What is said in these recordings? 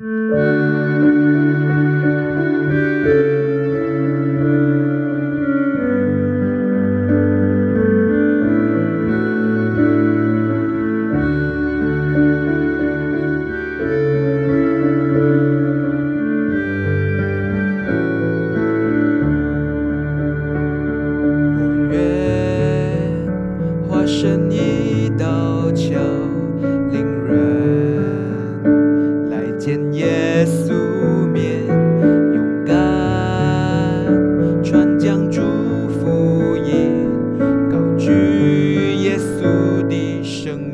我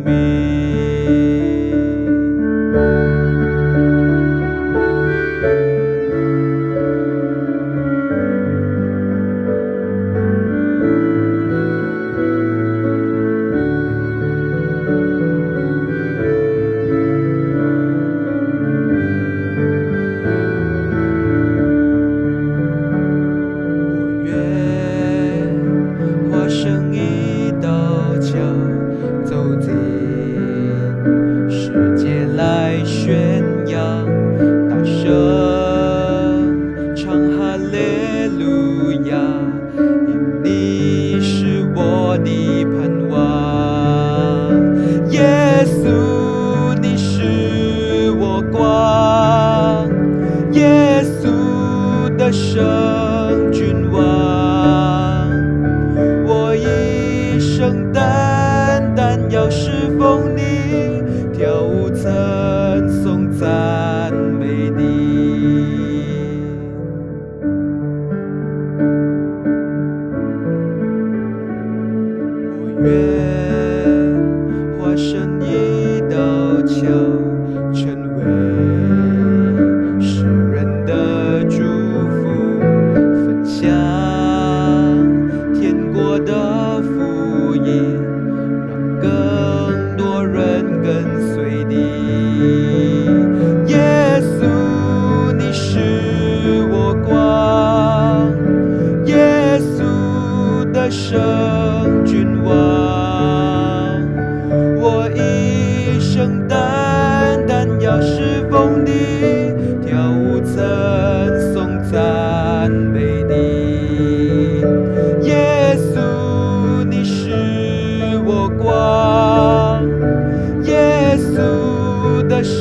me.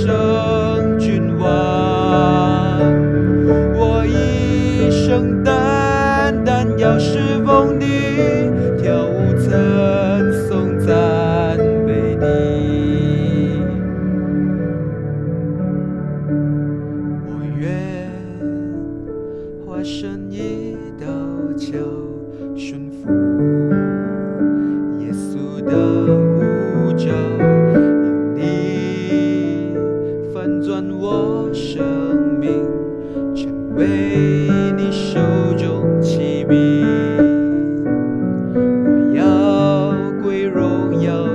生君王，我一生单单要侍奉你，跳舞赞颂赞美你。我愿化身一道桥，顺服。为你手中起笔我要归荣耀